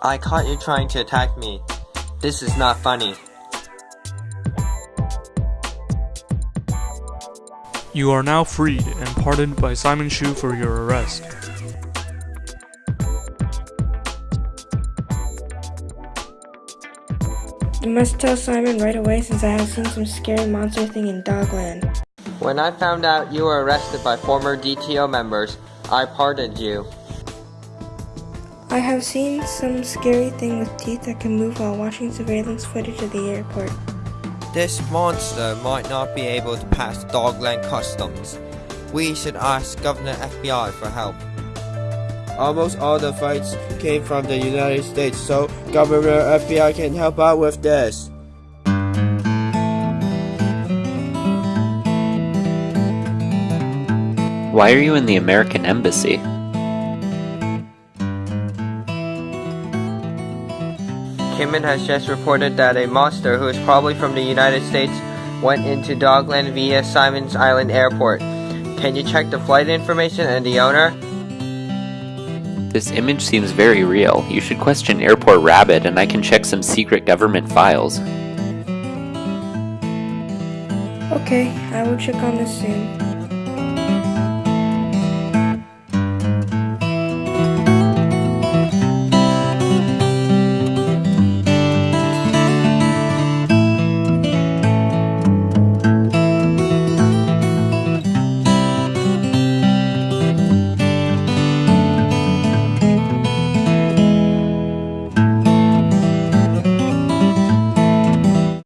I caught you trying to attack me. This is not funny. You are now freed and pardoned by Simon Shu for your arrest. You must tell Simon right away since I have seen some scary monster thing in Dogland. When I found out you were arrested by former DTO members, I pardoned you. I have seen some scary thing with teeth that can move while watching surveillance footage of the airport. This monster might not be able to pass Dogland customs. We should ask Governor FBI for help. Almost all the fights came from the United States, so Governor FBI can help out with this. Why are you in the American Embassy? Kimin has just reported that a monster who is probably from the United States went into Dogland via Simons Island Airport. Can you check the flight information and the owner? This image seems very real. You should question Airport Rabbit and I can check some secret government files. Okay, I will check on this soon.